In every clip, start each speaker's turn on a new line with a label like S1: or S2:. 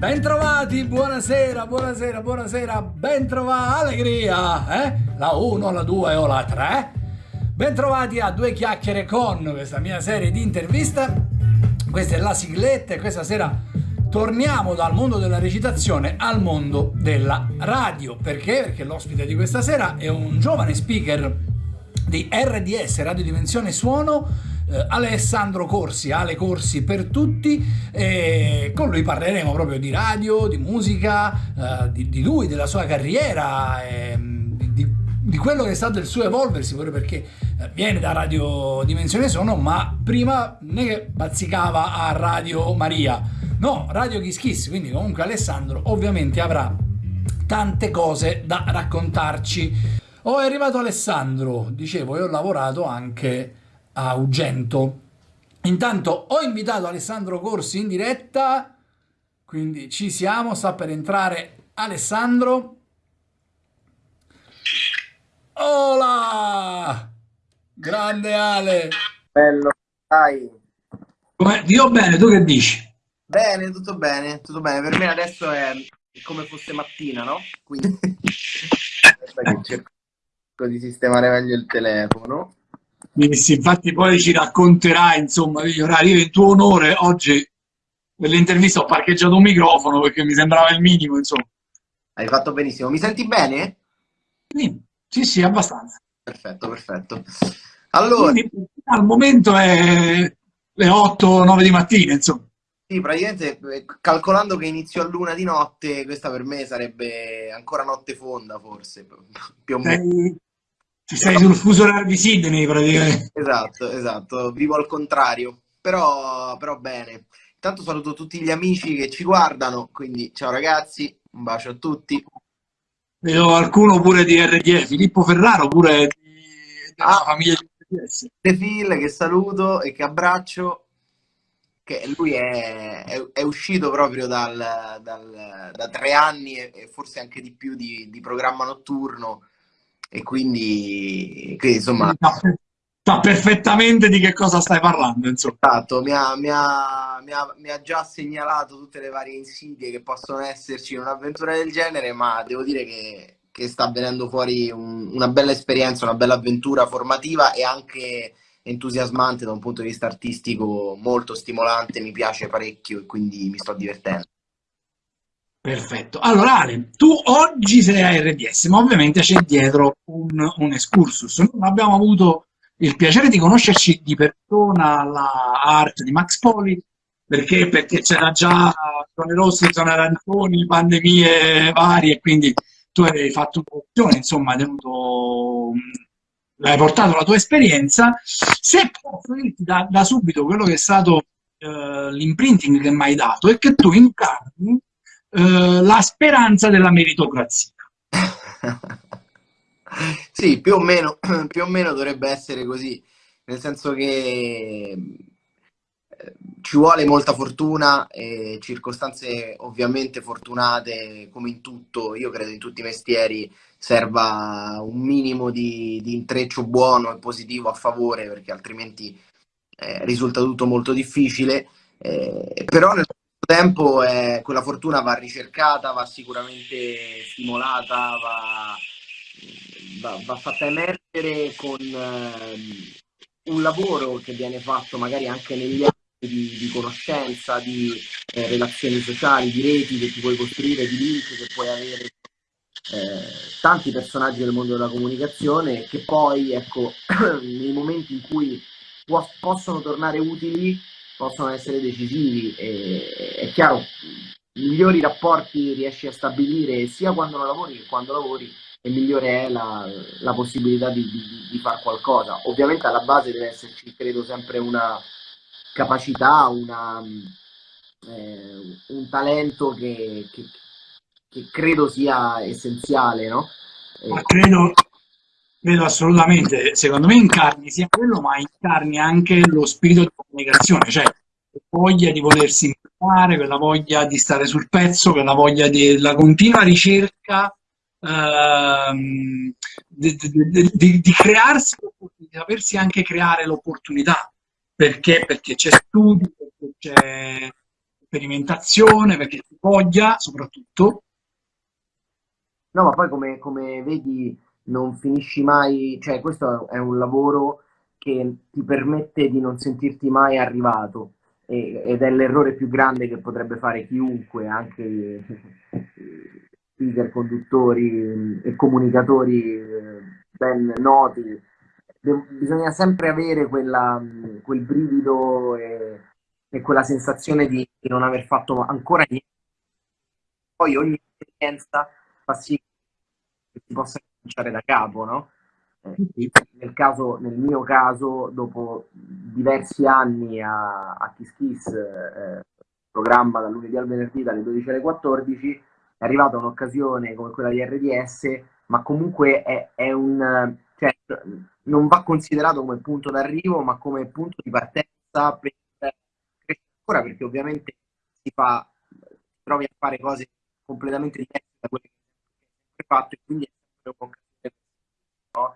S1: Bentrovati, buonasera, buonasera, buonasera, bentrovati, allegria, eh? La 1, la 2 o la 3. Bentrovati a Due Chiacchiere con questa mia serie di interviste. Questa è la sigletta e questa sera torniamo dal mondo della recitazione al mondo della radio. Perché? Perché l'ospite di questa sera è un giovane speaker di RDS, Radio Dimensione Suono, eh, Alessandro Corsi, Ale Corsi per tutti, e con lui parleremo proprio di radio, di musica, eh, di, di, lui, della sua carriera, eh, di, di, quello che è stato il suo evolversi, proprio perché eh, viene da Radio Dimensione Sono, ma prima ne bazzicava a Radio Maria, no, Radio Kiss Kiss, quindi comunque Alessandro ovviamente avrà tante cose da raccontarci. Oh, è arrivato Alessandro, dicevo, e ho lavorato anche a Ugento. Intanto ho invitato Alessandro Corsi in diretta, quindi ci siamo, sta per entrare Alessandro. Hola! Grande Ale!
S2: Bello, dai!
S1: Come, io bene, tu che dici?
S2: Bene, tutto bene, tutto bene. Per me adesso è come fosse mattina, no? Quindi cerco di sistemare meglio il telefono.
S1: Sì, infatti poi ci racconterà insomma gli orari. In tuo onore oggi per l'intervista ho parcheggiato un microfono perché mi sembrava il minimo insomma.
S2: Hai fatto benissimo. Mi senti bene?
S1: Sì, sì, sì abbastanza.
S2: Perfetto, perfetto. Allora... Quindi,
S1: al momento è le 8-9 di mattina insomma.
S2: Sì, praticamente eh, calcolando che inizio a luna di notte, questa per me sarebbe ancora notte fonda forse, più o meno.
S1: Ci sei sul fuso orario di Sydney praticamente.
S2: Esatto, esatto, vivo al contrario, però, però bene. Intanto saluto tutti gli amici che ci guardano, quindi ciao ragazzi, un bacio a tutti.
S1: Vedo qualcuno pure di RDF, Filippo Ferraro pure di, della ah, famiglia di RDS.
S2: De Phil che saluto e che abbraccio, che lui è, è, è uscito proprio dal, dal, da tre anni e, forse anche di più di, di programma notturno e quindi, quindi insomma...
S1: Sa perfettamente di che cosa stai parlando, insomma.
S2: Esatto, mi ha, mi, ha, mi, ha, mi ha, già segnalato tutte le varie insidie che possono esserci in un'avventura del genere, ma devo dire che, che sta venendo fuori un, una bella esperienza, una bella avventura formativa e anche entusiasmante da un punto di vista artistico molto stimolante, mi piace parecchio e quindi mi sto divertendo.
S1: Perfetto. Allora Ale, tu oggi sei a RDS, ma ovviamente c'è dietro un, un excursus. Noi abbiamo avuto il piacere di conoscerci di persona alla art di Max Poli, perché, perché c'era già zone rosse, zone arancioni, pandemie varie, quindi tu hai fatto un'opzione, insomma, hai tenuto, hai portato la tua esperienza. Se posso dirti da, da subito quello che è stato uh, l'imprinting che mi hai dato, è che tu incarni eh, la speranza della meritocrazia.
S2: sì, più o, meno, più o meno dovrebbe essere così, nel senso che eh, ci vuole molta fortuna e circostanze ovviamente fortunate come in tutto, io credo in tutti i mestieri serva un minimo di, di intreccio buono e positivo a favore perché altrimenti eh, risulta tutto molto difficile, eh, però nel tempo eh, quella fortuna va ricercata, va sicuramente stimolata, va, va, va fatta emergere con eh, un lavoro che viene fatto magari anche negli anni di, di conoscenza, di eh, relazioni sociali, di reti che ti puoi costruire, di link che puoi avere eh, tanti personaggi del mondo della comunicazione che poi, ecco, nei momenti in cui possono tornare utili, possono essere decisivi. E, è chiaro, migliori rapporti riesci a stabilire sia quando non lavori che quando lavori e migliore è la, la possibilità di, di, di fare qualcosa. Ovviamente alla base deve esserci, credo, sempre una capacità, una, eh, un talento che, che, che, credo sia essenziale, no?
S1: Ma credo, Vedo assolutamente, secondo me incarni sia quello, ma incarni anche lo spirito di comunicazione, cioè voglia di volersi imparare, quella voglia di stare sul pezzo, quella voglia della continua ricerca ehm, di, di, di, di, crearsi, di sapersi anche creare l'opportunità, perché, perché c'è studio, perché c'è sperimentazione, perché ti voglia soprattutto.
S2: No, ma poi come, come vedi non finisci mai, cioè questo è un lavoro che ti permette di non sentirti mai arrivato ed è l'errore più grande che potrebbe fare chiunque, anche speaker, conduttori e comunicatori eh, ben noti. Bisogna sempre avere quella, quel brivido e, e quella sensazione di, non aver fatto ancora niente. Poi ogni esperienza fa sì che si possa cominciare da capo, no? Eh, nel, caso, nel mio caso, dopo diversi anni a, a Kiss Kiss, eh, programma dal lunedì al venerdì dalle 12 alle 14, è arrivata un'occasione come quella di RDS, ma comunque è, è un... Cioè, non va considerato come punto d'arrivo, ma come punto di partenza per crescere ancora, perché ovviamente si fa, trovi a fare cose completamente diverse da quelle che hai fatto, e quindi è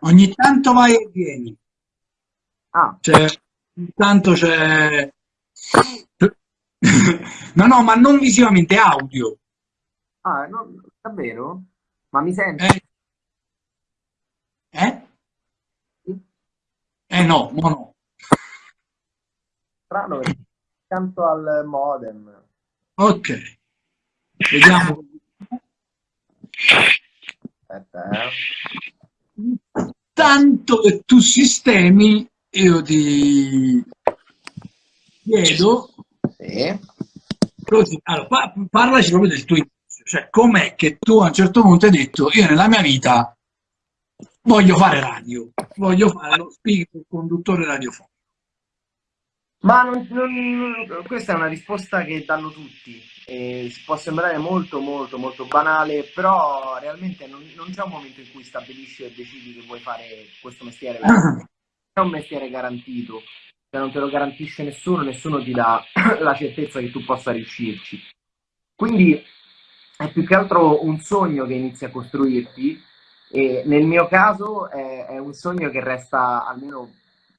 S1: Ogni tanto vai e vieni.
S2: Ah.
S1: Cioè, ogni tanto c'è... no, no, ma non visivamente, audio.
S2: Ah, no, davvero? Ma mi senti?
S1: Eh? Eh, eh no, no, no.
S2: Strano accanto al modem.
S1: Ok. Vediamo.
S2: Aspetta, eh
S1: tanto che tu sistemi, io ti chiedo,
S2: sì.
S1: così, allora, parlaci proprio del tuo inizio, cioè com'è che tu a un certo punto hai detto, io nella mia vita voglio fare radio, voglio fare lo speaker, il conduttore radiofonico.
S2: Ma non, non, questa è una risposta che danno tutti. E può sembrare molto, molto, molto banale, però realmente non, non, c'è un momento in cui stabilisci e decidi che vuoi fare questo mestiere. È un mestiere garantito, cioè non te lo garantisce nessuno, nessuno ti dà la certezza che tu possa riuscirci. Quindi è più che altro un sogno che inizi a costruirti e nel mio caso è, è un sogno che resta, almeno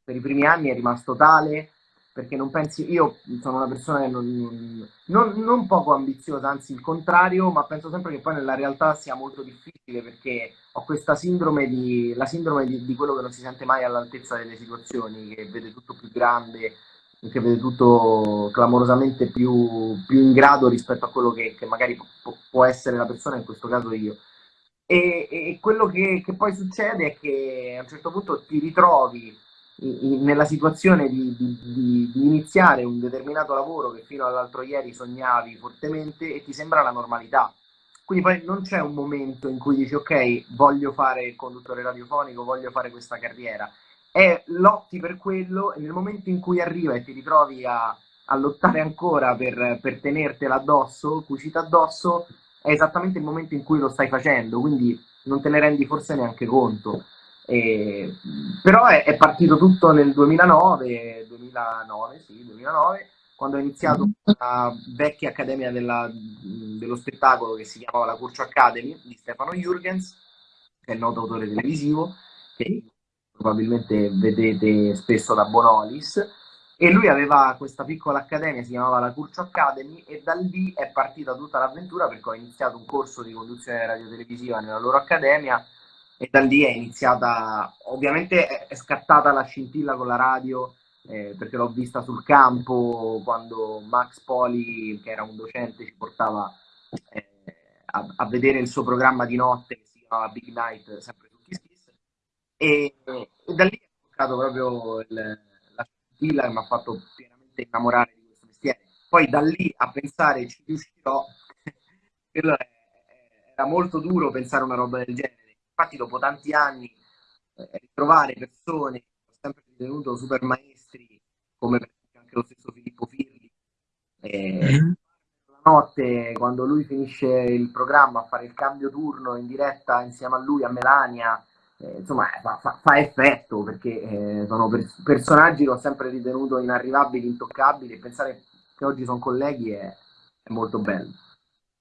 S2: per i primi anni, è rimasto tale perché non pensi, io sono una persona che non, non, non, poco ambiziosa, anzi il contrario, ma penso sempre che poi nella realtà sia molto difficile perché ho questa sindrome di, la sindrome di, di quello che non si sente mai all'altezza delle situazioni, che vede tutto più grande, che vede tutto clamorosamente più, più in grado rispetto a quello che, che magari può, essere la persona, in questo caso io. E, e quello che, che poi succede è che a un certo punto ti ritrovi nella situazione di, di, di, di, iniziare un determinato lavoro che fino all'altro ieri sognavi fortemente e ti sembra la normalità. Quindi poi non c'è un momento in cui dici ok, voglio fare il conduttore radiofonico, voglio fare questa carriera. È lotti per quello e nel momento in cui arriva e ti ritrovi a, a lottare ancora per, per tenertela addosso, cucita addosso, è esattamente il momento in cui lo stai facendo, quindi non te ne rendi forse neanche conto. E, però è, è, partito tutto nel 2009, 2009, sì, 2009 quando ho iniziato la vecchia accademia della, dello spettacolo che si chiamava la Curcio Academy di Stefano Jurgens, che è il noto autore televisivo, che probabilmente vedete spesso da Bonolis, e lui aveva questa piccola accademia, si chiamava la Curcio Academy, e da lì è partita tutta l'avventura perché ho iniziato un corso di conduzione radiotelevisiva nella loro accademia, e da lì è iniziata, ovviamente è scattata la scintilla con la radio eh, perché l'ho vista sul campo quando Max Poli, che era un docente, ci portava eh, a, a, vedere il suo programma di notte che si chiamava Big Night, sempre su Kiss Kiss, e, e da lì è toccato proprio il, la scintilla che mi ha fatto pienamente innamorare di questo mestiere. Poi da lì a pensare ci riuscirò, era molto duro pensare una roba del genere infatti dopo tanti anni eh, ritrovare persone che ho sempre ritenuto super maestri, come per esempio anche lo stesso Filippo Firli, eh, mm-hmm. la notte quando lui finisce il programma a fare il cambio turno in diretta insieme a lui, a Melania, eh, insomma fa, fa, fa, effetto perché eh, sono per, personaggi che ho sempre ritenuto inarrivabili, intoccabili e pensare che oggi sono colleghi è, è molto bello.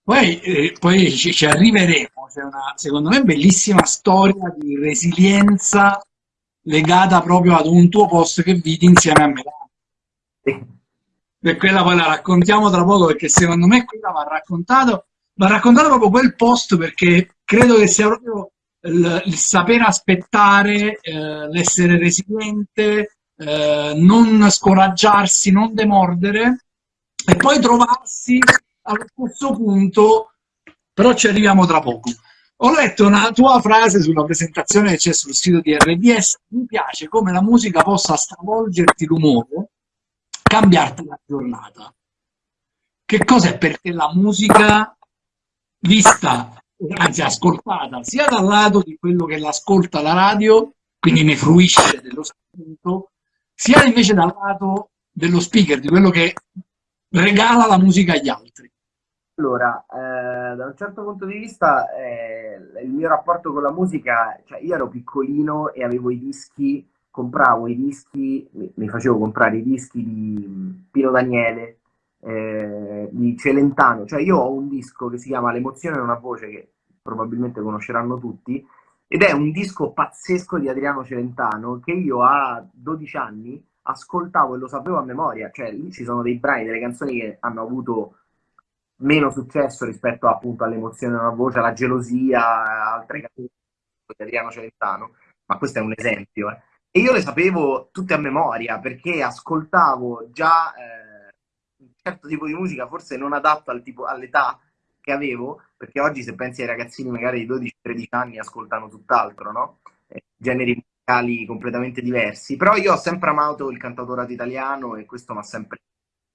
S1: Poi, eh, poi ci, ci, arriveremo, c'è una, secondo me, bellissima storia di resilienza legata proprio ad un tuo post che vidi insieme a me. e quella poi la raccontiamo tra poco perché secondo me quella va raccontato, va raccontato proprio quel posto perché credo che sia proprio il, il saper aspettare, eh, l'essere resiliente, eh, non scoraggiarsi, non demordere e poi trovarsi allo stesso punto, però ci arriviamo tra poco. Ho letto una tua frase sulla presentazione che c'è sul sito di RDS, mi piace come la musica possa stravolgerti l'umore, cambiarti la giornata. Che cos'è per te la musica vista, anzi ascoltata, sia dal lato di quello che l'ascolta la radio, quindi ne fruisce dello spunto, sia invece dal lato dello speaker, di quello che regala la musica agli altri?
S2: Allora, eh, da un certo punto di vista, eh, il mio rapporto con la musica, cioè io ero piccolino e avevo i dischi, compravo i dischi, mi, facevo comprare i dischi di Pino Daniele, eh, di Celentano, cioè io ho un disco che si chiama L'emozione è una voce che probabilmente conosceranno tutti, ed è un disco pazzesco di Adriano Celentano che io a 12 anni ascoltavo e lo sapevo a memoria, cioè lì ci sono dei brani, delle canzoni che hanno avuto meno successo rispetto appunto all'emozione della voce, alla gelosia, altre canzoni di Adriano Celentano, ma questo è un esempio. Eh. E io le sapevo tutte a memoria perché ascoltavo già eh, un certo tipo di musica, forse non adatto al all'età che avevo, perché oggi se pensi ai ragazzini magari di 12-13 anni ascoltano tutt'altro, no? Eh, generi musicali completamente diversi, però io ho sempre amato il cantautorato italiano e questo mi ha sempre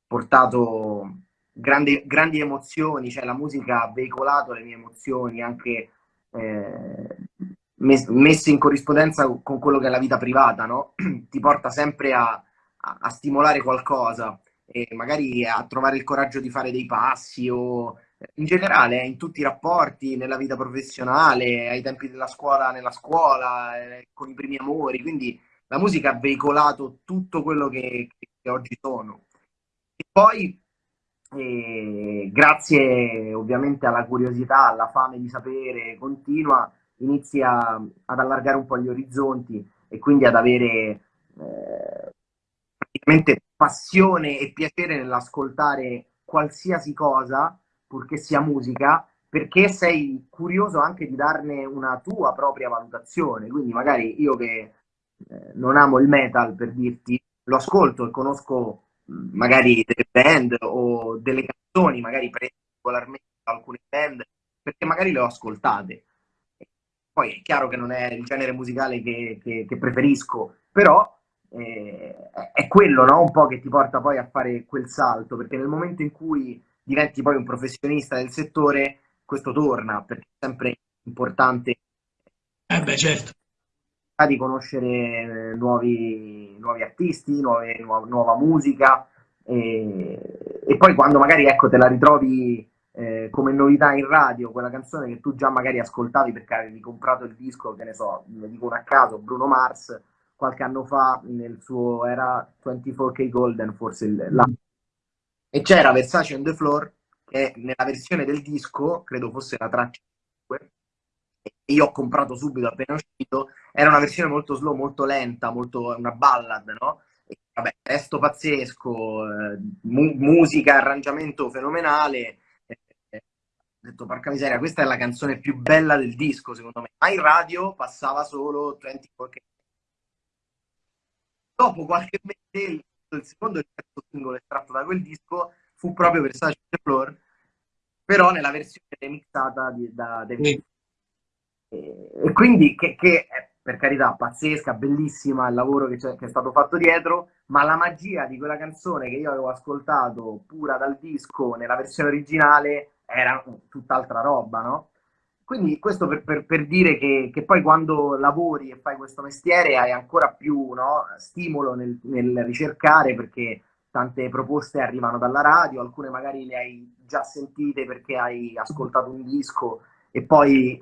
S2: portato grandi, grandi emozioni, cioè la musica ha veicolato le mie emozioni anche eh, messe in corrispondenza con quello che è la vita privata, no? Ti porta sempre a, a, stimolare qualcosa e magari a trovare il coraggio di fare dei passi o in generale in tutti i rapporti, nella vita professionale, ai tempi della scuola, nella scuola, eh, con i primi amori, quindi la musica ha veicolato tutto quello che, che oggi sono. E poi, eh, grazie ovviamente alla curiosità, alla fame di sapere continua, inizia ad allargare un po' gli orizzonti e quindi ad avere eh, praticamente passione e piacere nell'ascoltare qualsiasi cosa purché sia musica, perché sei curioso anche di darne una tua propria valutazione. Quindi magari io che eh, non amo il metal, per dirti, lo ascolto e conosco magari delle band o delle canzoni, magari particolarmente alcune band, perché magari le ho ascoltate. Poi è chiaro che non è il genere musicale che, che, che preferisco, però eh, è quello no? un po' che ti porta poi a fare quel salto, perché nel momento in cui diventi poi un professionista del settore, questo torna, perché è sempre importante
S1: eh beh, certo.
S2: Di conoscere nuovi, nuovi artisti, nuove, nuova, nuova, musica e, e, poi quando magari ecco, te la ritrovi eh, come novità in radio, quella canzone che tu già magari ascoltavi perché avevi comprato il disco, che ne so, ne dico a caso, Bruno Mars, qualche anno fa nel suo era 24K Golden, forse la, e c'era Versace on the Floor che nella versione del disco, credo fosse la traccia 5, io ho comprato subito appena uscito, era una versione molto slow, molto lenta, molto, una ballad, no? E, vabbè, testo pazzesco, eh, mu musica, arrangiamento fenomenale. Eh, ho detto, porca miseria, questa è la canzone più bella del disco, secondo me. Ma in radio passava solo 24 Dopo qualche mese il secondo e il terzo singolo estratto da quel disco fu proprio Versace Floor, però nella versione remixata di, da David. E, quindi che, che, è per carità pazzesca, bellissima il lavoro che, che, è stato fatto dietro, ma la magia di quella canzone che io avevo ascoltato pura dal disco nella versione originale era tutt'altra roba, no? Quindi questo per, per, per dire che, che, poi quando lavori e fai questo mestiere hai ancora più no, stimolo nel, nel, ricercare perché tante proposte arrivano dalla radio, alcune magari le hai già sentite perché hai ascoltato un disco e poi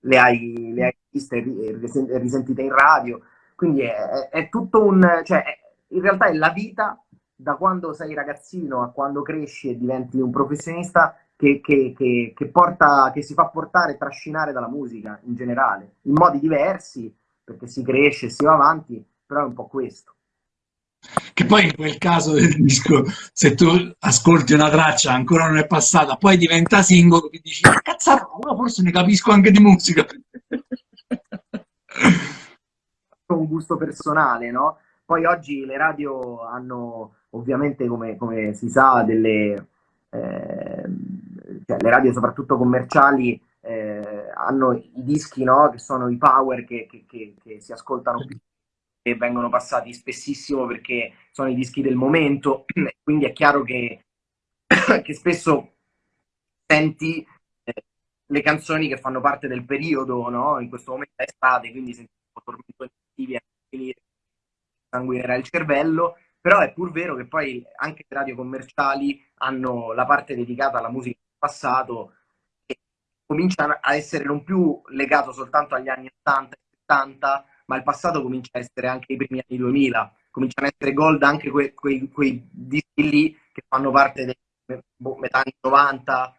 S2: le, hai, le hai viste e risentite in radio. Quindi è, è, tutto un... cioè in realtà è la vita da quando sei ragazzino a quando cresci e diventi un professionista che, che, che, che, porta, che si fa portare e trascinare dalla musica in generale, in modi diversi, perché si cresce, si va avanti, però è un po' questo.
S1: Che poi in quel caso del disco, se tu ascolti una traccia ancora non è passata, poi diventa singolo, ti dici, cazzarola, forse ne capisco anche di musica.
S2: Un gusto personale, no? Poi oggi le radio hanno ovviamente, come, come si sa, delle... Eh, cioè, le radio soprattutto commerciali eh, hanno i dischi, no? Che sono i power che, che, che, che si ascoltano più e vengono passati spessissimo perché sono i dischi del momento, quindi è chiaro che, che spesso senti eh, le canzoni che fanno parte del periodo, no? In questo momento è estate, quindi senti un po' tormento estivi a sanguinerà il cervello, però è pur vero che poi anche le radio commerciali hanno la parte dedicata alla musica del passato che comincia a essere non più legato soltanto agli anni 80 e 70, ma il passato comincia a essere anche i primi anni 2000, cominciano a essere gold anche quei, quei, quei dischi lì che fanno parte dei boh, metà anni 90,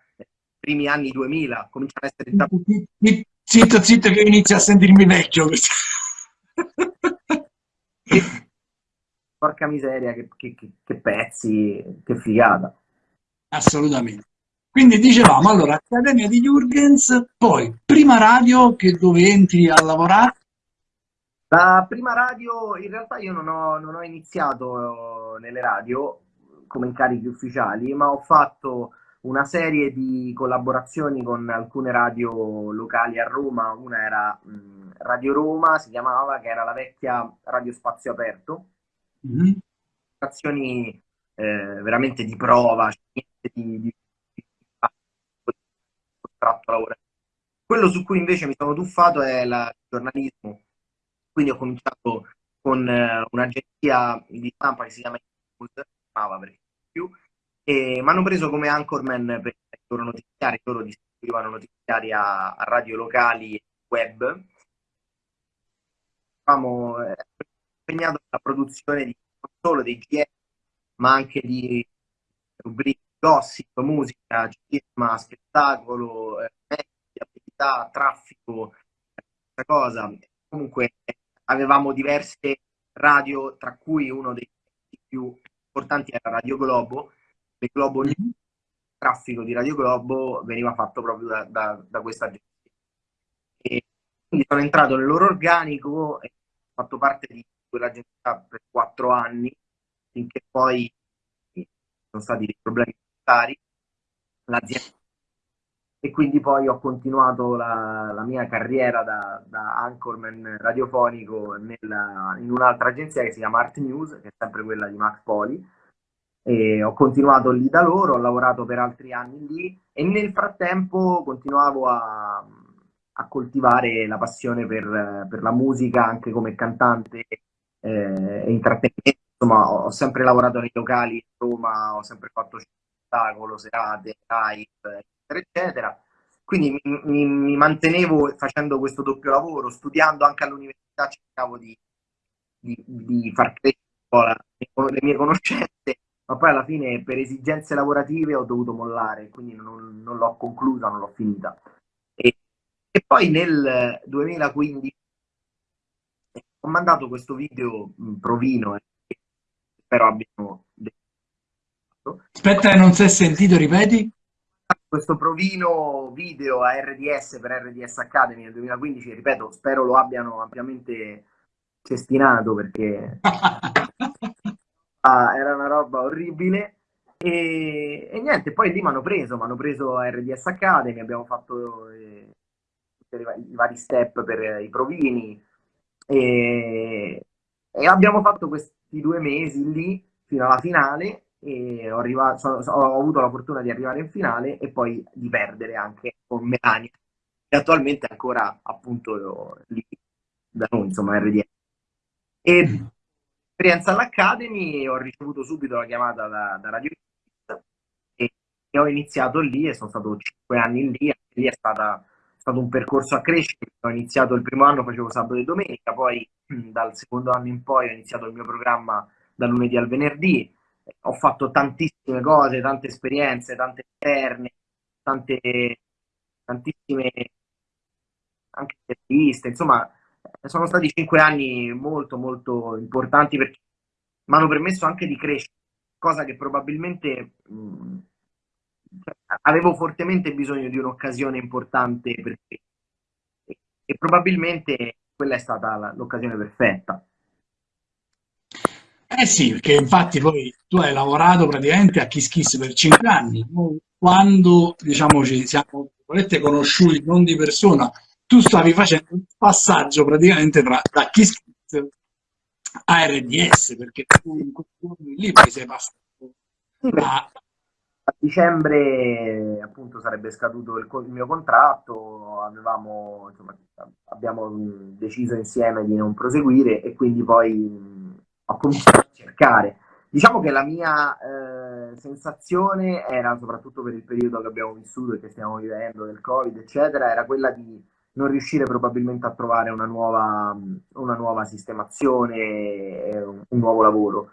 S2: primi anni 2000, cominciano a essere...
S1: Zitto, zitto che inizia a sentirmi vecchio.
S2: Porca miseria, che, che, che, pezzi, che figata.
S1: Assolutamente. Quindi dicevamo, allora, Accademia di Jurgens, poi prima radio che dove entri a lavorare?
S2: La prima radio, in realtà io non ho, non ho iniziato nelle radio come incarichi ufficiali, ma ho fatto una serie di collaborazioni con alcune radio locali a Roma. Una era mh, Radio Roma, si chiamava, che era la vecchia Radio Spazio Aperto. Mm-hmm. Azioni eh, veramente di prova, di, di, di, di contratto lavorativo. Quello su cui invece mi sono tuffato è il giornalismo quindi ho cominciato con eh, un'agenzia di stampa che si chiama News, perché più, e mi hanno preso come anchorman per i loro notiziari, loro distribuivano notiziari a, a radio locali e web. Eravamo eh, impegnato nella produzione di non solo dei GM, ma anche di rubriche gossip, musica, cinema, spettacolo, eh, attività, traffico, questa cosa. Comunque avevamo diverse radio, tra cui uno dei più importanti era Radio Globo. Le Globo News, il traffico di Radio Globo veniva fatto proprio da, da, da questa agenzia. E quindi sono entrato nel loro organico e ho fatto parte di quell'agenzia per quattro anni, finché poi sono stati dei problemi sanitari. L'azienda e quindi poi ho continuato la, la mia carriera da, da, anchorman radiofonico nella, in un'altra agenzia che si chiama Art News, che è sempre quella di Max Poli, e ho continuato lì da loro, ho lavorato per altri anni lì e nel frattempo continuavo a, a coltivare la passione per, per, la musica anche come cantante eh, e intrattenimento. Insomma, ho sempre lavorato nei locali a Roma, ho sempre fatto spettacolo, serate, live, eccetera, eccetera. Quindi mi, mi, mi, mantenevo facendo questo doppio lavoro, studiando anche all'università, cercavo di, di, di far crescere le mie conoscenze, ma poi alla fine per esigenze lavorative ho dovuto mollare, quindi non, non l'ho conclusa, non l'ho finita. E, e, poi nel 2015 ho mandato questo video provino, e spero abbiano...
S1: Aspetta, non si è sentito, ripeti?
S2: Questo provino video a RDS per RDS Academy nel 2015, ripeto, spero lo abbiano ampiamente cestinato perché ah, era una roba orribile. E, e niente, poi lì mi hanno preso, mi hanno preso a RDS Academy, abbiamo fatto eh, i vari step per i provini e, e abbiamo fatto questi due mesi lì fino alla finale e ho, arrivato, sono, ho, avuto la fortuna di arrivare in finale e poi di perdere anche con Melania, che attualmente è ancora appunto lì da noi, insomma, RDS. E esperienza all'Academy ho ricevuto subito la chiamata da, da Radio e, e ho iniziato lì e sono stato cinque anni lì, lì è, stata, è stato un percorso a crescere, ho iniziato il primo anno, facevo sabato e domenica, poi dal secondo anno in poi ho iniziato il mio programma da lunedì al venerdì, ho fatto tantissime cose, tante esperienze, tante interne, tante, tantissime anche interviste, insomma sono stati cinque anni molto molto importanti perché mi hanno permesso anche di crescere, cosa che probabilmente mh, mm, cioè, avevo fortemente bisogno di un'occasione importante perché, e probabilmente quella è stata l'occasione perfetta.
S1: Eh sì, perché infatti poi tu hai lavorato praticamente a Kiss Kiss per cinque anni, quando diciamo ci siamo conosciuti non di persona, tu stavi facendo un passaggio praticamente tra, da Kiss Kiss a RDS, perché tu in quei giorni lì poi sei passato
S2: a... a dicembre appunto sarebbe scaduto il, il mio contratto, avevamo, insomma, abbiamo deciso insieme di non proseguire e quindi poi cominciato a cercare. Diciamo che la mia eh, sensazione era, soprattutto per il periodo che abbiamo vissuto e che stiamo vivendo del Covid, eccetera, era quella di non riuscire probabilmente a trovare una nuova, una nuova sistemazione, un, nuovo lavoro,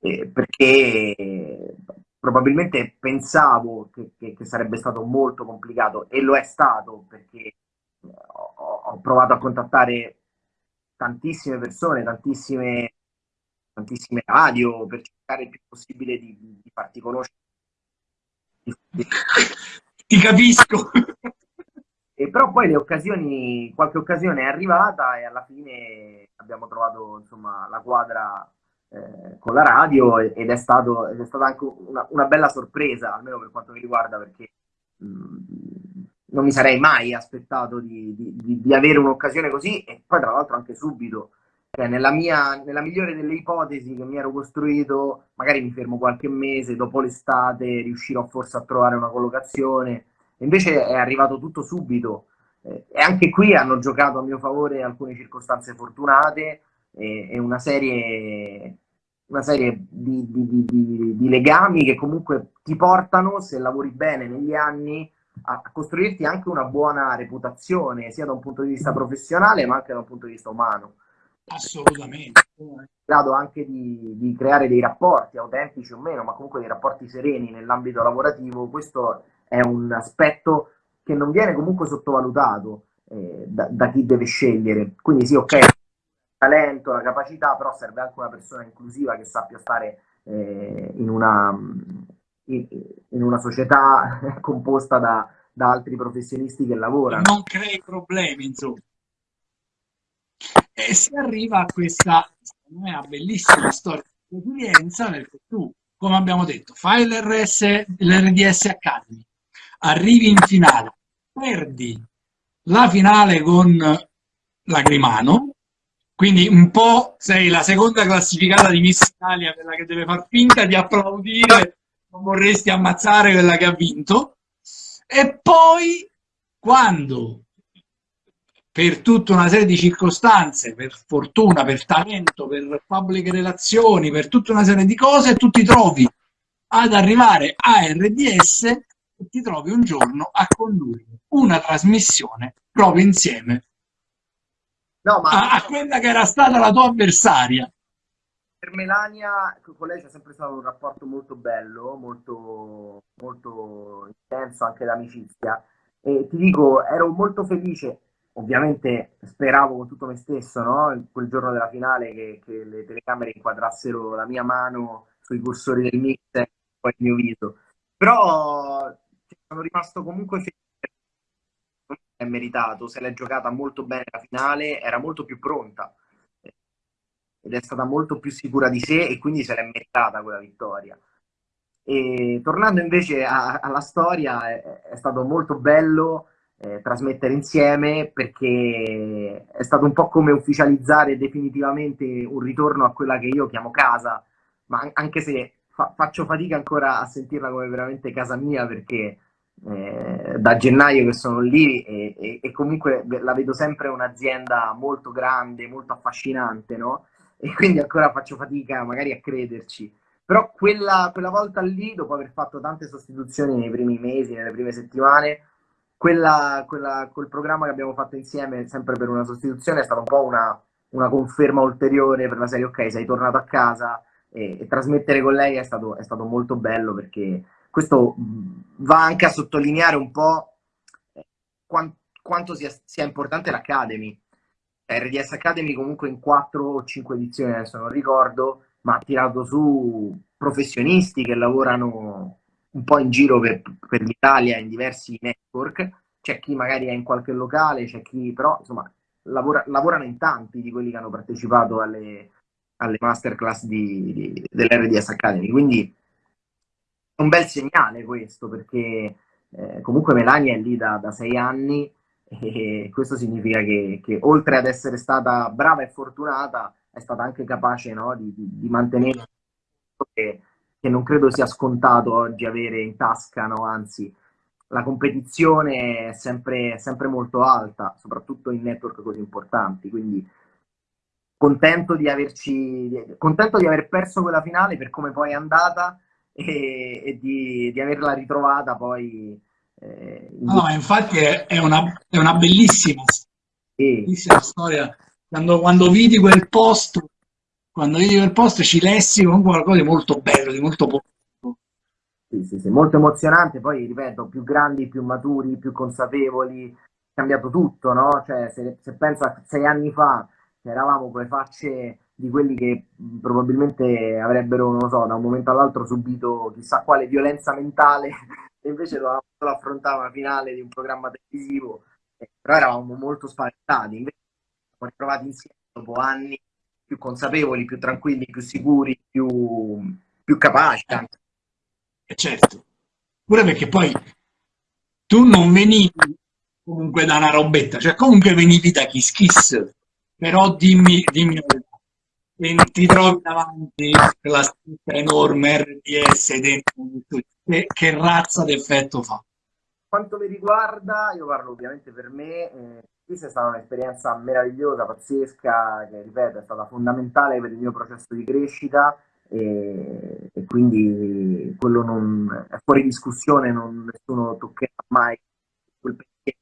S2: eh, perché probabilmente pensavo che, che, che, sarebbe stato molto complicato e lo è stato perché ho, ho provato a contattare tantissime persone, tantissime tantissime radio per cercare il più possibile di, di farti conoscere.
S1: Ti capisco.
S2: E però poi le occasioni, qualche occasione è arrivata e alla fine abbiamo trovato insomma, la quadra eh, con la radio ed è, stato, ed è stata anche una, una, bella sorpresa, almeno per quanto mi riguarda, perché mh, mm, non mi sarei mai aspettato di, di, di avere un'occasione così e poi tra l'altro anche subito cioè, nella, mia, nella migliore delle ipotesi che mi ero costruito, magari mi fermo qualche mese, dopo l'estate riuscirò forse a trovare una collocazione, invece è arrivato tutto subito. Eh, e anche qui hanno giocato a mio favore alcune circostanze fortunate e, e una serie, una serie di, di, di, di, legami che comunque ti portano, se lavori bene negli anni, a costruirti anche una buona reputazione, sia da un punto di vista professionale ma anche da un punto di vista umano.
S1: Assolutamente.
S2: In grado anche di, di, creare dei rapporti autentici o meno, ma comunque dei rapporti sereni nell'ambito lavorativo, questo è un aspetto che non viene comunque sottovalutato eh, da, da, chi deve scegliere. Quindi sì, ok, il talento, la capacità, però serve anche una persona inclusiva che sappia stare eh, in, una, in, in, una, società composta da, da altri professionisti che lavorano.
S1: Non crei problemi, insomma. E si arriva a questa, me, bellissima storia di resilienza perché tu, come abbiamo detto, fai l'RS, l'RDS Academy, arrivi in finale, perdi la finale con Lagrimano, quindi un po' sei la seconda classificata di Miss Italia, quella che deve far finta di applaudire, non vorresti ammazzare quella che ha vinto, e poi quando per tutta una serie di circostanze, per fortuna, per talento, per pubbliche relazioni, per tutta una serie di cose, tu ti trovi ad arrivare a RDS e ti trovi un giorno a condurre una trasmissione proprio insieme no, ma... a, a quella che era stata la tua avversaria.
S2: Per Melania, con lei c'è sempre stato un rapporto molto bello, molto, molto intenso anche d'amicizia. E ti dico, ero molto felice ovviamente speravo con tutto me stesso, no? quel giorno della finale, che, che, le telecamere inquadrassero la mia mano sui cursori del mix e poi il mio viso. Però sono rimasto comunque felice. È meritato, se l'è giocata molto bene la finale, era molto più pronta ed è stata molto più sicura di sé e quindi se l'è meritata quella vittoria. E tornando invece a, alla storia, è, è stato molto bello eh, trasmettere insieme perché è stato un po' come ufficializzare definitivamente un ritorno a quella che io chiamo casa, ma anche se fa faccio fatica ancora a sentirla come veramente casa mia perché eh, da gennaio che sono lì e, e, e, comunque la vedo sempre un'azienda molto grande, molto affascinante, no? E quindi ancora faccio fatica magari a crederci. Però quella, quella volta lì, dopo aver fatto tante sostituzioni nei primi mesi, nelle prime settimane, quella, quella, quel programma che abbiamo fatto insieme, sempre per una sostituzione, è stata un po' una, una conferma ulteriore per la serie, ok, sei tornato a casa e, e trasmettere con lei è stato, è stato, molto bello perché questo va anche a sottolineare un po' quant, quanto sia, sia importante l'Academy. RDS Academy comunque in 4 o 5 edizioni, adesso non ricordo, ma ha tirato su professionisti che lavorano un po' in giro per, per l'Italia in diversi network, c'è chi magari è in qualche locale, c'è chi però insomma lavora, lavorano in tanti di quelli che hanno partecipato alle, alle masterclass di, di, dell'RDS Academy, quindi è un bel segnale questo perché eh, comunque Melania è lì da, da, sei anni e questo significa che, che, oltre ad essere stata brava e fortunata è stata anche capace no, di, di, mantenere che, che, non credo sia scontato oggi avere in tasca, no? anzi la competizione è sempre, sempre molto alta, soprattutto in network così importanti, quindi contento di averci contento di aver perso quella finale per come poi è andata e, e di, di, averla ritrovata poi.
S1: Eh, in... No, infatti è, è, una, è una bellissima, sì. bellissima storia. Quando, quando, vidi quel posto, quando vidi quel posto ci lessi con qualcosa di molto bello, di molto positivo.
S2: Sì, sì, sì, molto emozionante. Poi, ripeto, più grandi, più maturi, più consapevoli, è cambiato tutto, no? Cioè, se, se pensa sei anni fa, eravamo con le facce di quelli che probabilmente avrebbero, non so, da un momento all'altro subito chissà quale violenza mentale e invece dovevamo solo affrontare una finale di un programma televisivo, eh, però eravamo molto spaventati, invece siamo ritrovati insieme dopo anni più consapevoli, più tranquilli, più sicuri, più, più capaci.
S1: Eh, eh certo, pure perché poi tu non venivi comunque da una robetta, cioè comunque venivi da Kiss Kiss, però dimmi, dimmi e ti trovi davanti la scritta enorme RDS dentro che, che razza d'effetto fa?
S2: Quanto mi riguarda, io parlo ovviamente per me, eh, questa è stata un'esperienza meravigliosa, pazzesca, che ripeto è stata fondamentale per il mio processo di crescita e, e quindi quello non, è fuori discussione, non, nessuno toccherà mai quel pensiero.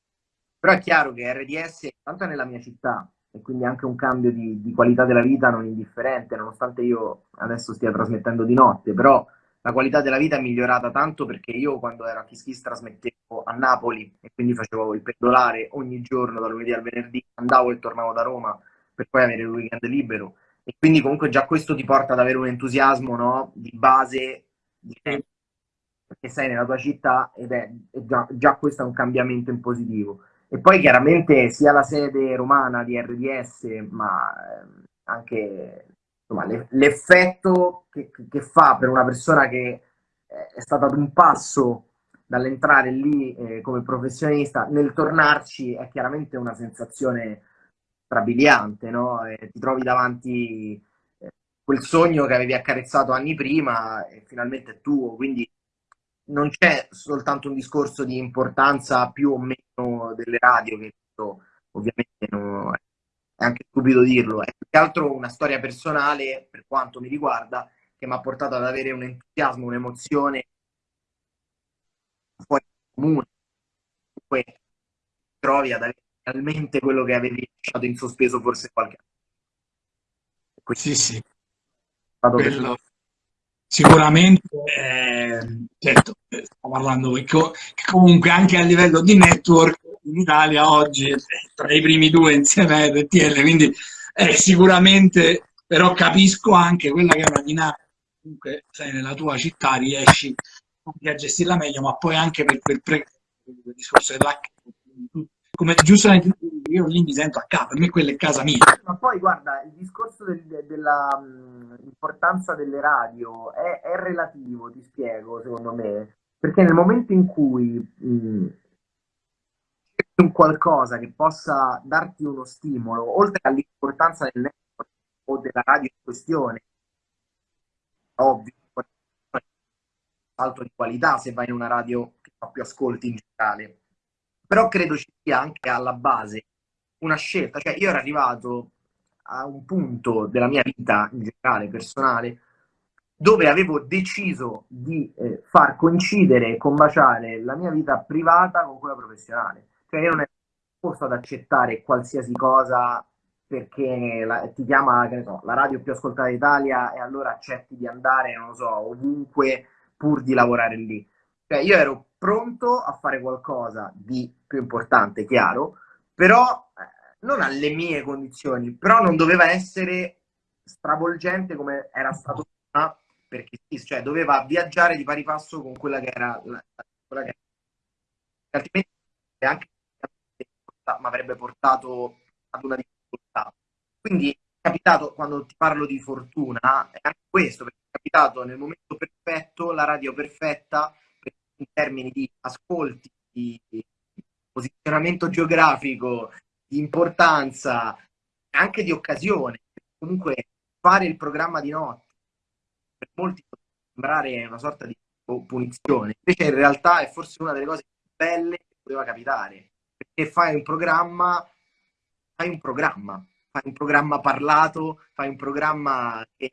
S2: Però è chiaro che RDS, tanto è nella mia città, e quindi anche un cambio di, di, qualità della vita non indifferente, nonostante io adesso stia trasmettendo di notte, però la qualità della vita è migliorata tanto perché io quando ero a Kiss trasmettevo a Napoli e quindi facevo il pendolare ogni giorno dal lunedì al venerdì, andavo e tornavo da Roma per poi avere il weekend libero e quindi comunque già questo ti porta ad avere un entusiasmo no? di base di perché sei nella tua città ed è, è già, già questo è un cambiamento in positivo e poi chiaramente sia la sede romana di RDS, ma ehm, anche l'effetto che, che, fa per una persona che è stata ad un passo dall'entrare lì eh, come professionista, nel tornarci è chiaramente una sensazione strabiliante, no? E ti trovi davanti eh, quel sogno che avevi accarezzato anni prima e finalmente è tuo, quindi non c'è soltanto un discorso di importanza più o meno delle radio, che ovviamente no, è anche stupido dirlo, è più che altro una storia personale, per quanto mi riguarda, che mi ha portato ad avere un entusiasmo, un'emozione fuori comune. Poi trovi ad avere realmente quello che avevi lasciato in sospeso forse qualche
S1: anno. Sì, sì. Quello, sicuramente, eh, certo, stiamo parlando che comunque anche a livello di network in Italia oggi è tra i primi due insieme a RTL, quindi eh, sicuramente, però capisco anche quella che è una dinamica, comunque sei nella tua città, riesci anche a gestirla meglio, ma poi anche per quel pre il discorso dell'H come giustamente io lì mi sento a casa, per me quella è casa mia.
S2: Ma poi guarda, il discorso del, dell'importanza delle radio è, è, relativo, ti spiego, secondo me, perché nel momento in cui mh, un qualcosa che possa darti uno stimolo, oltre all'importanza del network o della radio in questione, ovvio, salto di qualità se vai in una radio che fa più ascolti in generale però credo ci sia anche alla base una scelta, cioè io ero arrivato a un punto della mia vita in generale, personale, dove avevo deciso di eh, far coincidere e combaciare la mia vita privata con quella professionale. Cioè io non ero disposto ad accettare qualsiasi cosa perché la, ti chiama so, la radio più ascoltata d'Italia e allora accetti di andare, non so, ovunque pur di lavorare lì. Cioè io ero pronto a fare qualcosa di più importante, chiaro, però eh, non alle mie condizioni, però non doveva essere stravolgente come era stato prima, perché cioè, doveva viaggiare di pari passo con quella che era la, quella che era. altrimenti anche mi avrebbe portato ad una difficoltà. Quindi è capitato, quando ti parlo di fortuna, è anche questo, perché è capitato nel momento perfetto, la radio perfetta, in termini di ascolti, di posizionamento geografico, di importanza, anche di occasione. Comunque fare il programma di notte per molti può sembrare una sorta di punizione, invece in realtà è forse una delle cose più belle che poteva capitare, perché fai un programma, fai un programma, fai un programma parlato, fai un programma che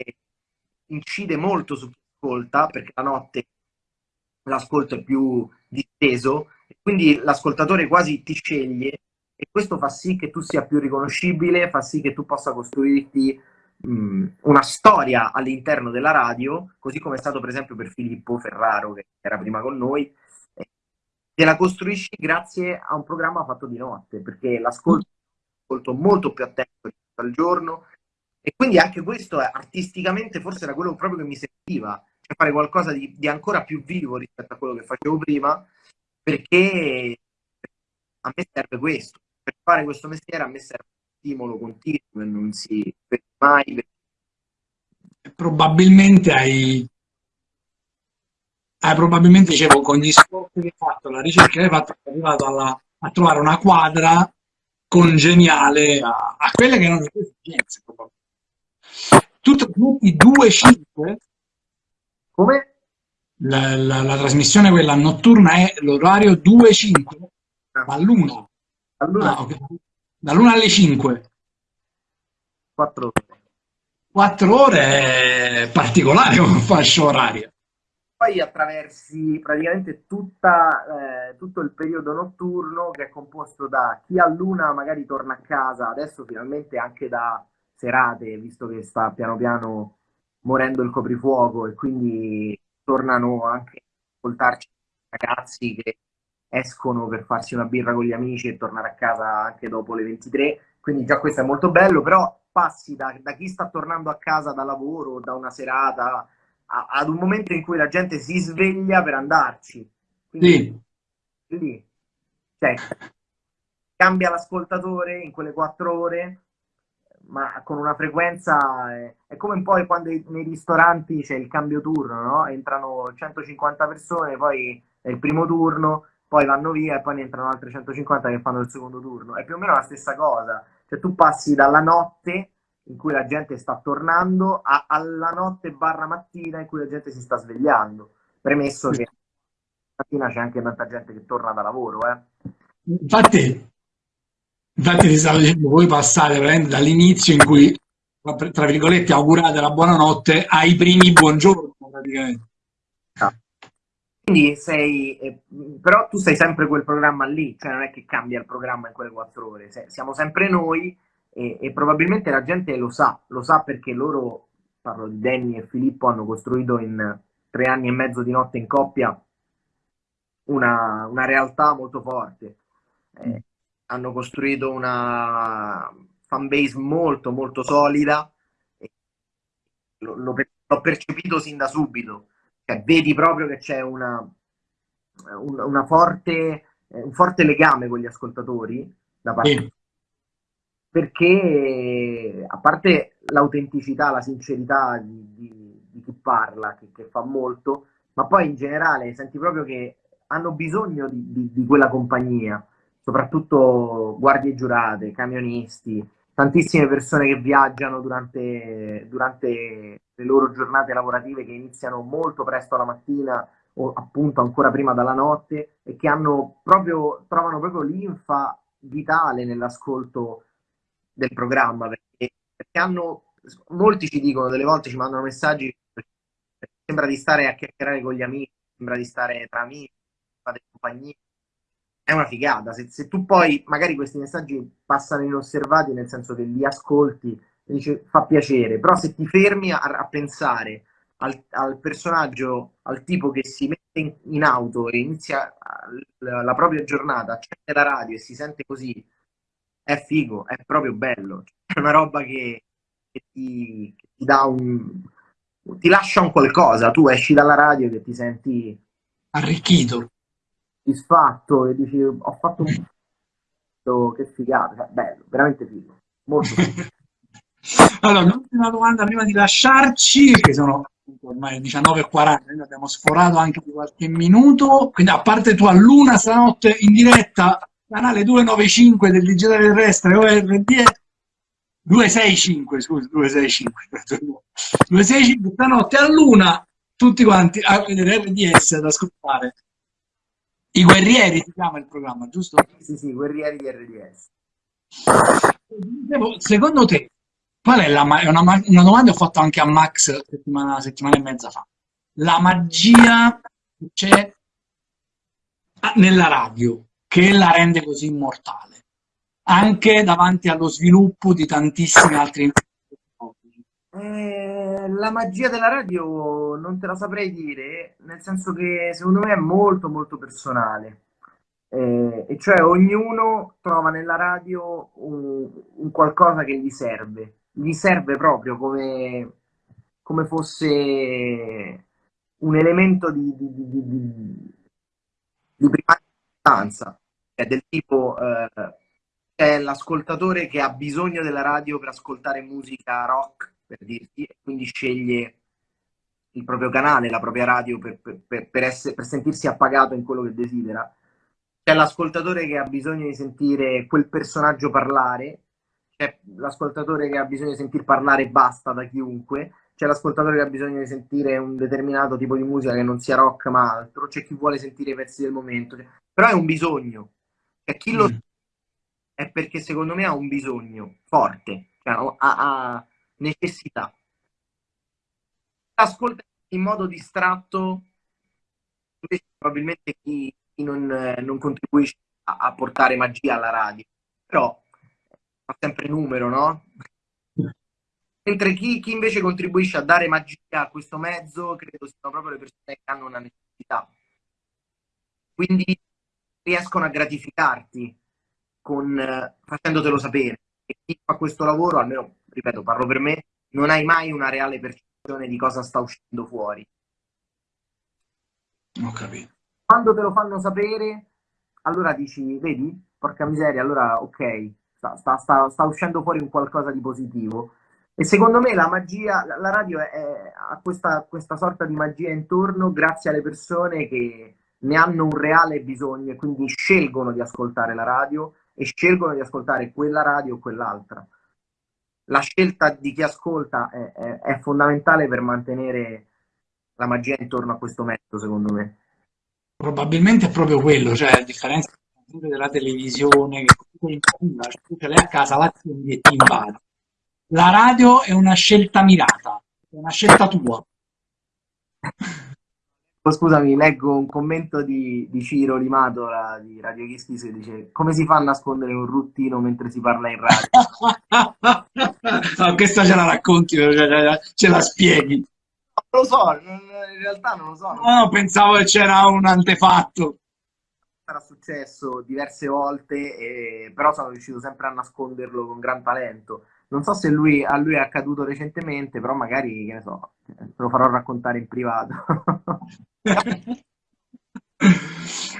S2: incide molto su chi ascolta, perché la notte l'ascolto è più disteso, e quindi l'ascoltatore quasi ti sceglie e questo fa sì che tu sia più riconoscibile, fa sì che tu possa costruirti una storia all'interno della radio, così come è stato per esempio per Filippo Ferraro che era prima con noi, te la costruisci grazie a un programma fatto di notte, perché l'ascolto è molto più attento al giorno e quindi anche questo artisticamente forse era quello proprio che mi serviva, cioè fare qualcosa di, di ancora più vivo rispetto a quello che facevo prima, perché a me serve questo, per fare questo mestiere a me serve un stimolo continuo e non si ferma mai.
S1: Probabilmente hai, hai probabilmente dicevo con gli sforzi che hai fatto, la ricerca che hai fatto, sei arrivato alla, a trovare una quadra congeniale a, a quelle che erano le tue esigenze. Tutti, tutti due 5
S2: come?
S1: La, la, la, trasmissione quella notturna è l'orario 2-5 ah. all'una
S2: all'una ah, okay.
S1: dall'una alle 5
S2: 4 ore
S1: 4 ore è particolare come fascia oraria
S2: poi attraversi praticamente tutta, eh, tutto il periodo notturno che è composto da chi a luna magari torna a casa adesso finalmente anche da serate visto che sta piano piano morendo il coprifuoco e quindi tornano anche a ascoltarci ragazzi che escono per farsi una birra con gli amici e tornare a casa anche dopo le 23, quindi già questo è molto bello, però passi da, da chi sta tornando a casa da lavoro, da una serata, a, ad un momento in cui la gente si sveglia per andarci.
S1: Quindi,
S2: sì. Lì, cioè, cambia l'ascoltatore in quelle quattro ore ma con una frequenza è, è come un po' quando nei ristoranti c'è il cambio turno, no? Entrano 150 persone, poi è il primo turno, poi vanno via e poi ne entrano altre 150 che fanno il secondo turno. È più o meno la stessa cosa. Cioè tu passi dalla notte in cui la gente sta tornando a, alla notte barra mattina in cui la gente si sta svegliando. Premesso che mattina c'è anche tanta gente che torna da lavoro, eh.
S1: Infatti, Infatti ti stavo dicendo, voi passate dall'inizio in cui, tra virgolette, augurate la buonanotte ai primi buongiorno praticamente.
S2: Ah. Quindi sei, eh, però tu sei sempre quel programma lì, cioè non è che cambia il programma in quelle quattro ore, siamo sempre noi e, e, probabilmente la gente lo sa, lo sa perché loro, parlo di Danny e Filippo, hanno costruito in tre anni e mezzo di notte in coppia una, una realtà molto forte. Eh, hanno costruito una fanbase molto molto solida l'ho percepito sin da subito cioè, vedi proprio che c'è una, una, una forte, un forte legame con gli ascoltatori da parte sì. Perché a parte l'autenticità, la sincerità di, di, di chi parla che, che, fa molto ma poi in generale senti proprio che hanno bisogno di, di quella compagnia soprattutto guardie giurate, camionisti, tantissime persone che viaggiano durante, durante le loro giornate lavorative che iniziano molto presto la mattina o appunto ancora prima dalla notte e che proprio, trovano proprio l'infa vitale nell'ascolto del programma perché, perché hanno, molti ci dicono, delle volte ci mandano messaggi sembra di stare a chiacchierare con gli amici, sembra di stare tra amici, fate compagnia è una figata. Se, se, tu poi magari questi messaggi passano inosservati, nel senso che li ascolti, dice, fa piacere, però se ti fermi a, a pensare al, al, personaggio, al tipo che si mette in, in auto e inizia la, la, propria giornata, accende la radio e si sente così, è figo, è proprio bello. È una roba che che ti, che ti dà un... ti lascia un qualcosa, tu esci dalla radio che ti senti
S1: arricchito,
S2: soddisfatto e dici ho fatto un che figata, cioè, bello, veramente figo, molto figo.
S1: allora, l'ultima domanda prima di lasciarci, che sono ormai 19.40, noi abbiamo sforato anche di qualche minuto, quindi a parte tu a luna stanotte in diretta, canale 295 del digitale terrestre ORD 265, scusa, 265, 265 stanotte a luna, tutti quanti a vedere RDS, ad ascoltare. I guerrieri si chiama il programma, giusto?
S2: Sì, sì, guerrieri di RDS.
S1: Secondo te, qual è la è una, una domanda ho fatto anche a Max settimana, settimana e mezza fa. La magia che c'è nella radio, che la rende così immortale, anche davanti allo sviluppo di tantissimi altri
S2: eh, la magia della radio non te la saprei dire, nel senso che secondo me è molto molto personale. Eh, e cioè ognuno trova nella radio un, un, qualcosa che gli serve, gli serve proprio come, come fosse un elemento di, di, di, di, di prima importanza, cioè del tipo eh, è l'ascoltatore che ha bisogno della radio per ascoltare musica rock per dirti, e quindi sceglie il proprio canale, la propria radio per, per, per, essere, per sentirsi appagato in quello che desidera. C'è l'ascoltatore che ha bisogno di sentire quel personaggio parlare, c'è l'ascoltatore che ha bisogno di sentir parlare basta da chiunque, c'è l'ascoltatore che ha bisogno di sentire un determinato tipo di musica che non sia rock ma altro, c'è chi vuole sentire i pezzi del momento, però è un bisogno. Cioè, chi lo mm. è perché secondo me ha un bisogno forte, cioè, ha, ha, necessità. Ascolta in modo distratto, invece probabilmente chi, chi non, non, contribuisce a, a, portare magia alla radio, però fa sempre numero, no? Mentre chi, chi invece contribuisce a dare magia a questo mezzo, credo siano proprio le persone che hanno una necessità. Quindi riescono a gratificarti con, facendotelo sapere. E chi fa questo lavoro, almeno ripeto, parlo per me, non hai mai una reale percezione di cosa sta uscendo fuori.
S1: Ho capito.
S2: Quando te lo fanno sapere, allora dici, vedi, porca miseria, allora ok, sta, sta, sta, sta uscendo fuori un qualcosa di positivo. E secondo me la magia, la radio è, è, ha questa, questa sorta di magia intorno grazie alle persone che ne hanno un reale bisogno e quindi scelgono di ascoltare la radio e scelgono di ascoltare quella radio o quell'altra la scelta di chi ascolta è, è, fondamentale per mantenere la magia intorno a questo metodo, secondo me.
S1: Probabilmente è proprio quello, cioè a differenza della televisione, che comunque in cioè, l'hai a casa, la e ti invadi. La radio è una scelta mirata, è una scelta tua.
S2: Oh, scusami, leggo un commento di, di Ciro Limato di Radio Kischis che dice come si fa a nascondere un ruttino mentre si parla in radio?
S1: no, questa ce la racconti, ce la spieghi.
S2: Non lo so, in realtà non lo so.
S1: No, pensavo che c'era un antefatto.
S2: Era successo diverse volte, e... però sono riuscito sempre a nasconderlo con gran talento. Non so se lui, a lui è accaduto recentemente, però magari, che ne so, te lo farò raccontare in privato.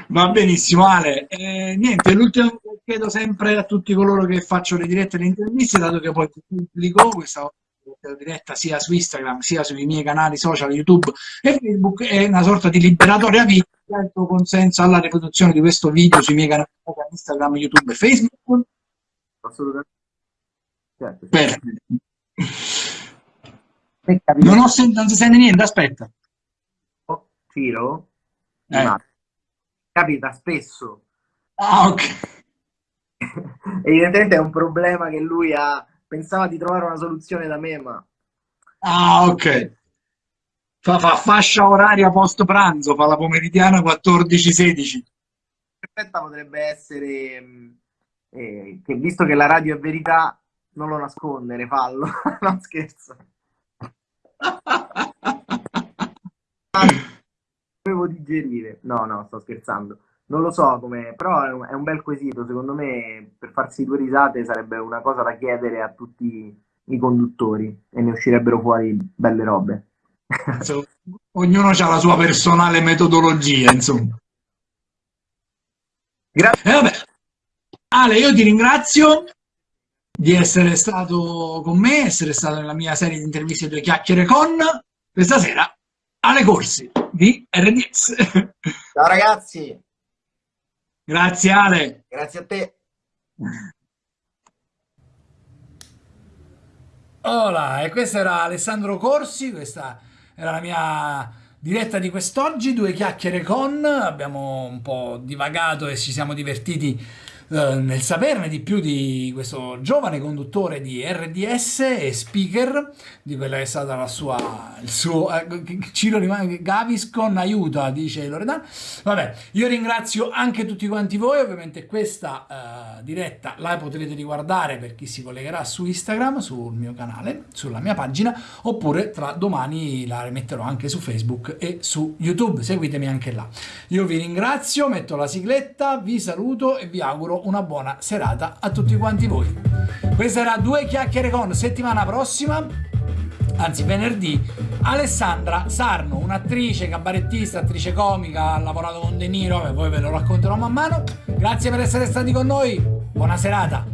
S1: Va benissimo Ale, eh, niente, l'ultimo che chiedo sempre a tutti coloro che faccio le dirette e le interviste, dato che poi pubblico questa diretta sia su Instagram sia sui miei canali social YouTube e Facebook è una sorta di liberatoria video il tuo consenso alla riproduzione di questo video sui miei canali Instagram, YouTube e Facebook?
S2: Assolutamente.
S1: Certo. Perfetto. Non, ho sentito, non si sente niente, aspetta.
S2: Ciro? Eh. Capita spesso.
S1: Ah, ok.
S2: Evidentemente è un problema che lui ha. Pensava di trovare una soluzione da me, ma...
S1: Ah, ok. Fa, fa fascia oraria post pranzo, fa la pomeridiana 14-16.
S2: Perfetta potrebbe essere mm, eh, che visto che la radio è verità, non lo nascondere, fallo. no, scherzo. Devo digerire. No, no, sto scherzando. Non lo so come, però è un, è un, bel quesito. Secondo me, per farsi due risate sarebbe una cosa da chiedere a tutti i conduttori e ne uscirebbero fuori belle robe.
S1: Ognuno ha la sua personale metodologia, insomma. Grazie. Eh, Ale, io ti ringrazio di essere stato con me, essere stato nella mia serie di interviste Due Chiacchiere con questa sera Ale Corsi di RDS.
S2: Ciao ragazzi.
S1: Grazie Ale.
S2: Grazie a te.
S1: Hola, e questo era Alessandro Corsi, questa era la mia diretta di quest'oggi, due chiacchiere con, abbiamo un po' divagato e ci siamo divertiti eh, nel saperne di più di questo giovane conduttore di RDS e speaker, di quella che è stata la sua, il suo, eh, Ciro Gaviscon aiuta, dice Loredana. Vabbè, io ringrazio anche tutti quanti voi, ovviamente questa uh, diretta la potrete riguardare per chi si collegherà su Instagram, sul mio canale, sulla mia pagina, oppure tra domani la rimetterò anche su Facebook e su YouTube, seguitemi anche là. Io vi ringrazio, metto la sigletta, vi saluto e vi auguro una buona serata a tutti quanti voi. Questa era Due Chiacchiere con settimana prossima, anzi venerdì, Alessandra Sarno, un'attrice, cabarettista, attrice comica, ha lavorato con De Niro, e poi ve lo racconterò man mano. Grazie per essere stati con noi, buona serata.